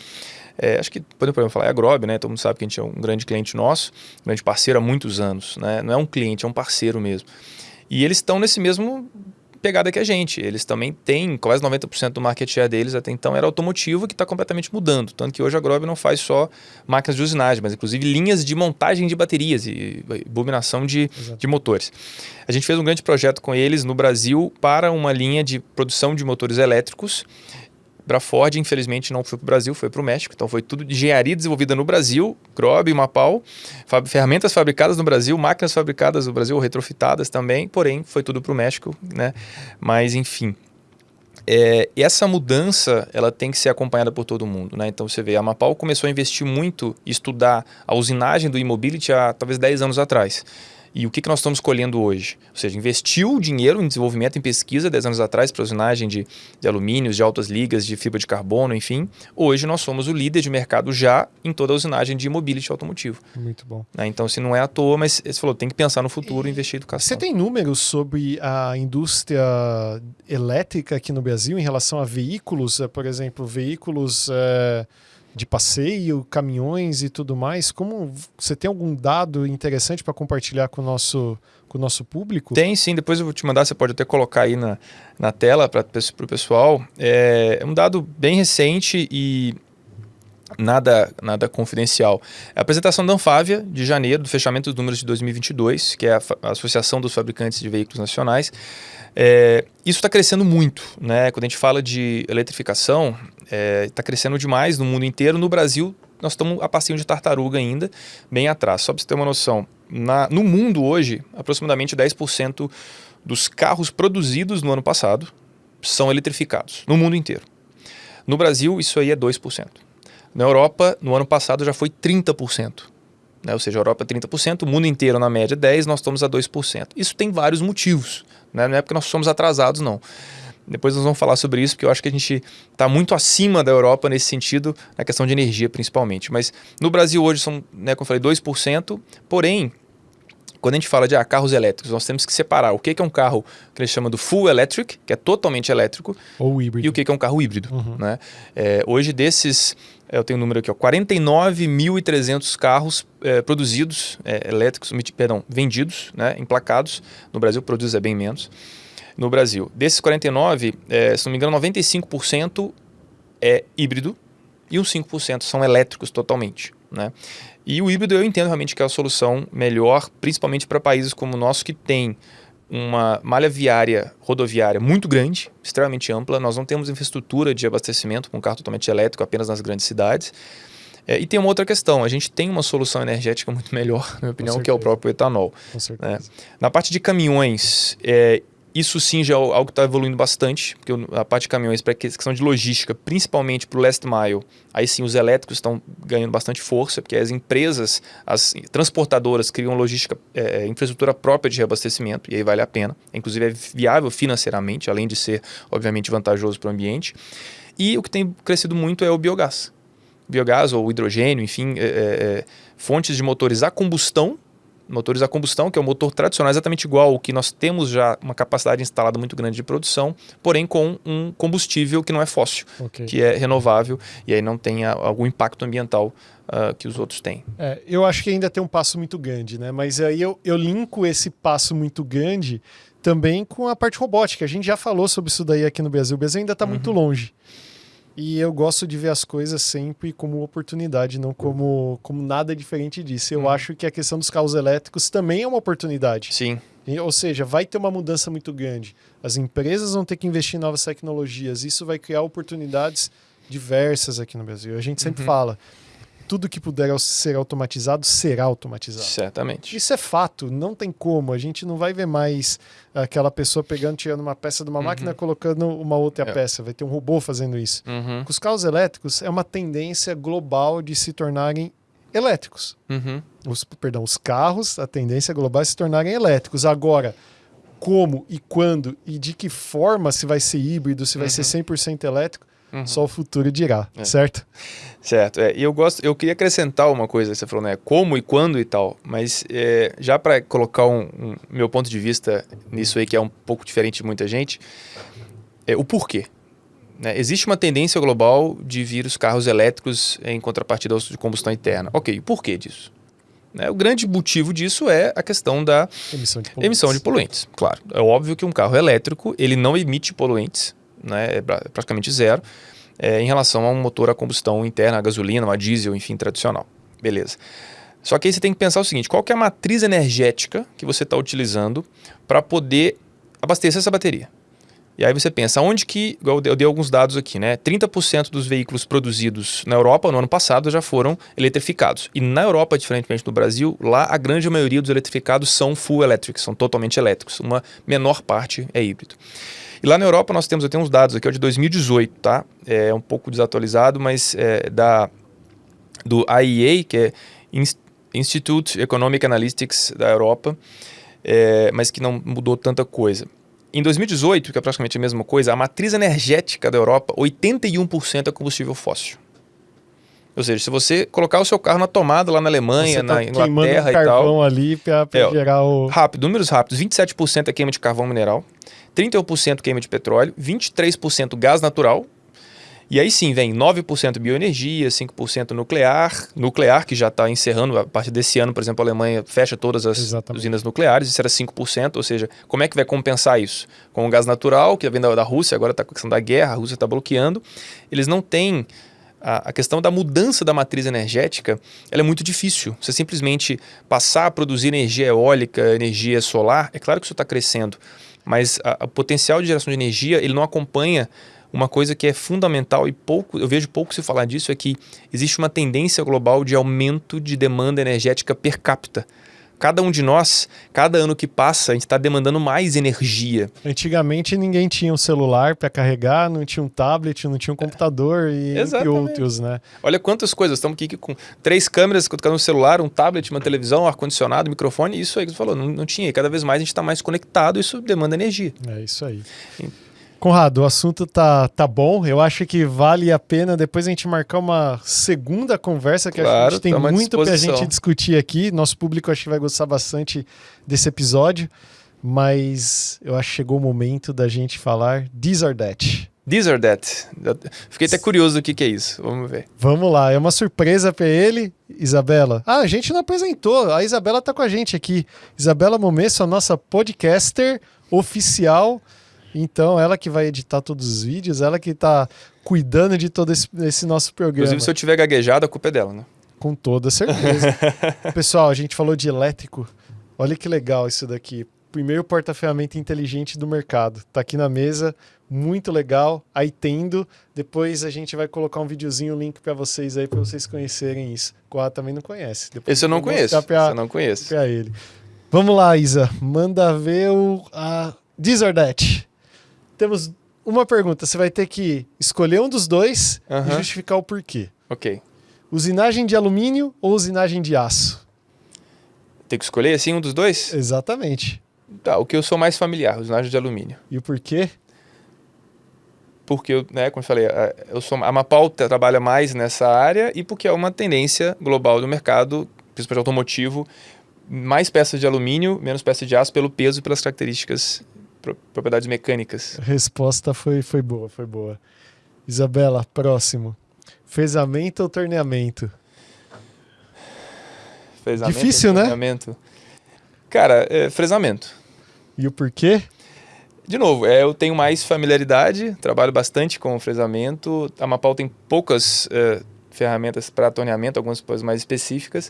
B: é, acho que podemos falar, é a Grob, né? Todo mundo sabe que a gente é um grande cliente nosso, um grande parceiro há muitos anos, né? Não é um cliente, é um parceiro mesmo. E eles estão nesse mesmo pegada que a gente. Eles também têm quase 90% do market share deles até então era automotivo, que está completamente mudando. Tanto que hoje a Grob não faz só máquinas de usinagem, mas inclusive linhas de montagem de baterias e bobinação de, de motores. A gente fez um grande projeto com eles no Brasil para uma linha de produção de motores elétricos para a Ford, infelizmente, não foi para o Brasil, foi para o México. Então foi tudo de engenharia desenvolvida no Brasil, Grob, Mapau, fab ferramentas fabricadas no Brasil, máquinas fabricadas no Brasil, retrofitadas também, porém foi tudo para o México, né? Mas enfim. É, essa mudança ela tem que ser acompanhada por todo mundo. Né? Então você vê, a Mapau começou a investir muito, estudar a usinagem do e-mobility há talvez 10 anos atrás. E o que, que nós estamos colhendo hoje? Ou seja, investiu dinheiro em desenvolvimento, em pesquisa 10 anos atrás para usinagem de, de alumínios, de altas ligas, de fibra de carbono, enfim. Hoje nós somos o líder de mercado já em toda a usinagem de mobility automotivo.
A: Muito bom.
B: Né? Então, se não é à toa, mas você falou, tem que pensar no futuro e investir em educação.
A: Você tem números sobre a indústria elétrica aqui no Brasil em relação a veículos? Eh, por exemplo, veículos... É de passeio, caminhões e tudo mais. Como você tem algum dado interessante para compartilhar com o nosso com o nosso público?
B: Tem sim, depois eu vou te mandar, você pode até colocar aí na, na tela para o pessoal. É, é um dado bem recente e nada, nada confidencial. É a apresentação da Anfávia, de janeiro, do fechamento dos números de 2022, que é a, a Associação dos Fabricantes de Veículos Nacionais. É, isso está crescendo muito, né? Quando a gente fala de eletrificação, está é, tá crescendo demais no mundo inteiro. No Brasil, nós estamos a passinho de tartaruga ainda, bem atrás. Só para você ter uma noção, na, no mundo hoje, aproximadamente 10% dos carros produzidos no ano passado são eletrificados, no mundo inteiro. No Brasil, isso aí é 2%. Na Europa, no ano passado, já foi 30%. Né? Ou seja, a Europa 30%, o mundo inteiro na média 10%, nós estamos a 2%. Isso tem vários motivos. Né? Não é porque nós somos atrasados, não. Depois nós vamos falar sobre isso, porque eu acho que a gente está muito acima da Europa nesse sentido, na questão de energia principalmente. Mas no Brasil hoje são, né, como eu falei, 2%, porém, quando a gente fala de ah, carros elétricos, nós temos que separar o que é um carro que eles chamam do full electric, que é totalmente elétrico,
A: ou híbrido.
B: e o que é um carro híbrido. Uhum. Né? É, hoje, desses, eu tenho um número aqui, 49.300 carros é, produzidos, é, elétricos, perdão, vendidos, né, emplacados. No Brasil, produz é bem menos no Brasil. Desses 49, é, se não me engano, 95% é híbrido e uns 5% são elétricos totalmente. Né? E o híbrido eu entendo realmente que é a solução melhor, principalmente para países como o nosso que tem uma malha viária, rodoviária muito grande, extremamente ampla. Nós não temos infraestrutura de abastecimento com carro totalmente elétrico apenas nas grandes cidades. É, e tem uma outra questão, a gente tem uma solução energética muito melhor, na minha opinião, que é o próprio etanol. Né? Na parte de caminhões, é, isso sim já é algo que está evoluindo bastante, porque a parte de caminhões, para questão de logística, principalmente para o last mile, aí sim os elétricos estão ganhando bastante força, porque as empresas, as transportadoras criam logística, é, é, infraestrutura própria de reabastecimento, e aí vale a pena. Inclusive é viável financeiramente, além de ser, obviamente, vantajoso para o ambiente. E o que tem crescido muito é o biogás. Biogás ou hidrogênio, enfim, é, é, é fontes de motores a combustão motores a combustão, que é o motor tradicional, exatamente igual ao que nós temos já uma capacidade instalada muito grande de produção, porém com um combustível que não é fóssil, okay. que é renovável e aí não tem algum impacto ambiental uh, que os outros têm.
A: É, eu acho que ainda tem um passo muito grande, né? Mas aí eu, eu linko esse passo muito grande também com a parte robótica. A gente já falou sobre isso daí aqui no Brasil. O Brasil ainda está uhum. muito longe. E eu gosto de ver as coisas sempre como oportunidade, não como, como nada diferente disso. Eu hum. acho que a questão dos carros elétricos também é uma oportunidade.
B: Sim.
A: Ou seja, vai ter uma mudança muito grande. As empresas vão ter que investir em novas tecnologias. Isso vai criar oportunidades diversas aqui no Brasil. A gente sempre uhum. fala, tudo que puder ser automatizado será automatizado.
B: Certamente.
A: Isso é fato, não tem como. A gente não vai ver mais aquela pessoa pegando, tirando uma peça de uma uhum. máquina, colocando uma outra é. peça. Vai ter um robô fazendo isso.
B: Uhum.
A: Os carros elétricos é uma tendência global de se tornarem elétricos.
B: Uhum.
A: Os, perdão, os carros, a tendência global é se tornarem elétricos. Agora, como e quando e de que forma se vai ser híbrido, se vai ser 100% uhum. elétrico, Uhum. Só o futuro dirá, é. certo?
B: Certo. É, e eu gosto, eu queria acrescentar uma coisa, você falou, né? Como e quando e tal. Mas é, já para colocar um, um, meu ponto de vista nisso aí, que é um pouco diferente de muita gente, é o porquê. Né? Existe uma tendência global de vir os carros elétricos em contrapartida aos de combustão interna. Ok, o porquê disso? Né? O grande motivo disso é a questão da
A: Emissão de poluentes.
B: emissão de poluentes. Claro, é óbvio que um carro elétrico ele não emite poluentes, né? é pra- praticamente zero, é, em relação a um motor a combustão interna, a gasolina, uma diesel, enfim, tradicional. Beleza. Só que aí você tem que pensar o seguinte: qual que é a matriz energética que você está utilizando para poder abastecer essa bateria? E aí você pensa, onde que, eu dei alguns dados aqui, né? 30% dos veículos produzidos na Europa no ano passado já foram eletrificados. E na Europa, diferentemente do Brasil, lá a grande maioria dos eletrificados são full electric, são totalmente elétricos. Uma menor parte é híbrido. E lá na Europa nós temos, eu tenho uns dados aqui, ó, de 2018, tá? É um pouco desatualizado, mas é da, do IEA, que é Ins- Institute Economic Analytics da Europa, é, mas que não mudou tanta coisa. Em 2018, que é praticamente a mesma coisa, a matriz energética da Europa, 81% é combustível fóssil. Ou seja, se você colocar o seu carro na tomada lá na Alemanha,
A: tá
B: na Inglaterra e tal,
A: carvão ali pra
B: É,
A: gerar o...
B: Rápido, números rápidos: 27% é queima de carvão mineral, 31% queima de petróleo, 23% gás natural. E aí sim vem 9% bioenergia, 5% nuclear, nuclear que já está encerrando, a partir desse ano, por exemplo, a Alemanha fecha todas as
A: Exatamente.
B: usinas nucleares, isso era 5%, ou seja, como é que vai compensar isso? Com o gás natural, que vem da, da Rússia, agora está com a questão da guerra, a Rússia está bloqueando, eles não têm a, a questão da mudança da matriz energética, ela é muito difícil. Você simplesmente passar a produzir energia eólica, energia solar, é claro que isso está crescendo, mas o potencial de geração de energia ele não acompanha uma coisa que é fundamental e pouco eu vejo pouco se falar disso é que existe uma tendência global de aumento de demanda energética per capita. Cada um de nós, cada ano que passa, a gente está demandando mais energia.
A: Antigamente ninguém tinha um celular pra carregar, não tinha um tablet, não tinha um computador e
B: Exatamente.
A: outros, né?
B: Olha quantas coisas. Estamos aqui com três câmeras, um celular, um tablet, uma televisão, ar-condicionado, microfone. Isso aí que você falou, não, não tinha. E cada vez mais a gente está mais conectado, isso demanda energia.
A: É isso aí. Conrado, o assunto tá, tá bom. Eu acho que vale a pena depois a gente marcar uma segunda conversa, que acho que a
B: Claro,
A: gente tem muito pra
B: disposição.
A: gente discutir aqui. Nosso público acho que vai gostar bastante desse episódio. Mas eu acho que chegou o momento da gente falar This or That.
B: This or that. Fiquei até curioso do que, que é isso. Vamos ver.
A: Vamos lá, é uma surpresa pra ele, Isabela. Ah, a gente não apresentou, a Isabela tá com a gente aqui. Isabela Momesso, a nossa podcaster oficial. Então, ela que vai editar todos os vídeos, ela que tá cuidando de todo esse, esse nosso programa.
B: Inclusive, se eu tiver gaguejado, a culpa é dela, né?
A: Com toda certeza. Pessoal, a gente falou de elétrico. Olha que legal isso daqui. Primeiro porta-ferramenta inteligente do mercado. Tá aqui na mesa, muito legal. Aí tendo. Depois a gente vai colocar um videozinho, um link para vocês aí, para vocês conhecerem isso. Coa também não conhece. Depois
B: Esse eu não conheço.
A: Pra,
B: Esse eu não conheço.
A: ele. Vamos lá, Isa. Manda ver o a This or That. Temos uma pergunta. Você vai ter que escolher um dos dois e justificar o porquê.
B: Ok.
A: Usinagem de alumínio ou usinagem de aço?
B: Tem que escolher assim um dos dois?
A: Exatamente.
B: Tá, o que eu sou mais familiar, usinagem de alumínio.
A: E o porquê?
B: Porque, eu, né, como eu falei, a- eu sou, a Mapau tra- trabalha mais nessa área e porque é uma tendência global do mercado, principalmente automotivo, mais peças de alumínio, menos peças de aço pelo peso e pelas características, propriedades mecânicas.
A: A resposta foi, foi boa, foi boa. Isabela, próximo. Fezamento ou torneamento?
B: Fresamento,
A: Difícil, né?
B: Cara, é, fresamento.
A: E o porquê?
B: De novo, é, eu tenho mais familiaridade, trabalho bastante com fresamento. A Mapau tem poucas é, ferramentas para torneamento, algumas coisas mais específicas.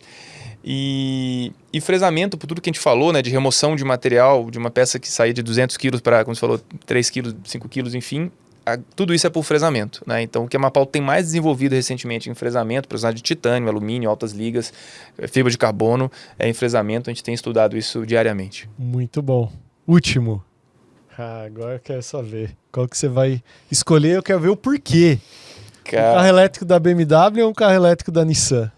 B: E, e fresamento, por tudo que a gente falou, né, de remoção de material, de uma peça que saía de 200 quilos para, como você falou, 3 quilos, 5 quilos, enfim, a- tudo isso é por fresamento. Né? Então, o que a Mapau tem mais desenvolvido recentemente em fresamento, para usar de titânio, alumínio, altas ligas, eh, fibra de carbono, é em fresamento, a gente tem estudado isso diariamente.
A: Muito bom. Último. Ah, agora eu quero só ver. Qual que você vai escolher? Eu quero ver o porquê. Um carro elétrico da BMW ou um carro elétrico da Nissan?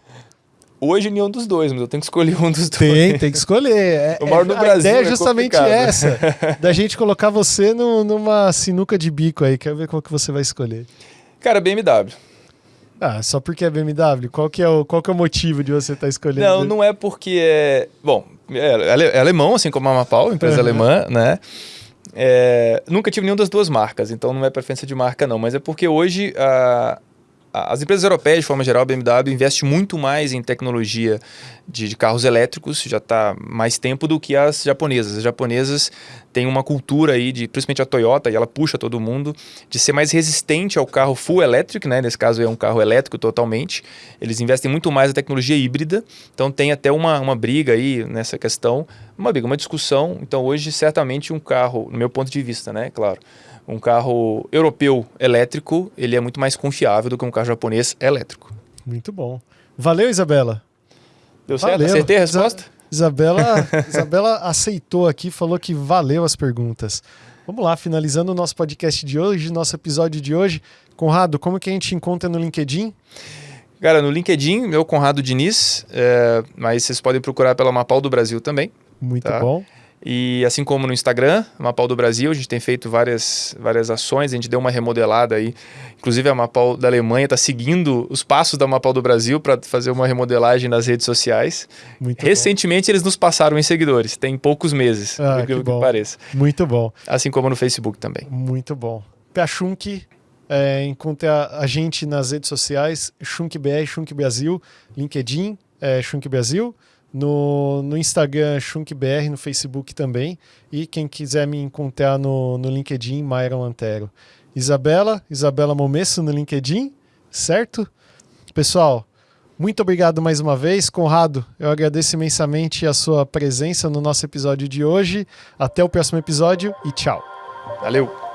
B: Hoje nenhum dos dois, mas eu tenho que escolher um dos dois.
A: Tem, tem que escolher. É,
B: Eu moro no
A: a
B: Brasil,
A: ideia é
B: é
A: justamente
B: complicado.
A: essa. Da gente colocar você no- numa sinuca de bico aí. Quero ver qual que você vai escolher.
B: Cara, BMW.
A: Ah, só porque é BMW? Qual que é o, qual que é o motivo de você estar escolhendo?
B: Não, não é porque é. Bom, é, é alemão, assim como a Mapau, empresa alemã, né? É, nunca tive nenhuma das duas marcas, então não é preferência de marca, não. Mas é porque hoje a- a- as empresas europeias, de forma geral, a BMW, investe muito mais em tecnologia de, de carros elétricos já está mais tempo do que as japonesas. As japonesas têm uma cultura aí, de, principalmente a Toyota, e ela puxa todo mundo, de ser mais resistente ao carro full electric, né? nesse caso é um carro elétrico totalmente. Eles investem muito mais na tecnologia híbrida, então tem até uma, uma briga aí nessa questão, uma briga, uma discussão. Então hoje, certamente, um carro, no meu ponto de vista, né, claro, um carro europeu elétrico, ele é muito mais confiável do que um carro japonês elétrico.
A: Muito bom. Valeu, Isabela.
B: Deu certo? Valeu. Acertei a resposta?
A: Isabela, Isabela aceitou aqui, falou que valeu as perguntas. Vamos lá, finalizando o nosso podcast de hoje, nosso episódio de hoje. Conrado, como que a gente encontra no LinkedIn?
B: Cara, no LinkedIn, meu Conrado Diniz, é, mas vocês podem procurar pela Mapal do Brasil também.
A: Muito tá? bom.
B: E assim como no Instagram, Mapau do Brasil, a gente tem feito várias, várias ações, a gente deu uma remodelada aí. Inclusive a Mapau da Alemanha está seguindo os passos da Mapau do Brasil para fazer uma remodelagem nas redes sociais. Muito Recentemente bom. eles nos passaram em seguidores, tem poucos meses, ah, que, que pareça.
A: Muito bom.
B: Assim como no Facebook também.
A: Muito bom. Piachunk, é, encontre a, a, gente nas redes sociais, ShunkBR, Shunk Brasil, LinkedIn, é, Shunk Brasil no, no Instagram ShunkBR, no Facebook também. E quem quiser me encontrar no, no LinkedIn, Myron Antero. Isabela, Isabela Momesso no LinkedIn, certo? Pessoal, muito obrigado mais uma vez. Conrado, eu agradeço imensamente a sua presença no nosso episódio de hoje. Até o próximo episódio e tchau.
B: Valeu!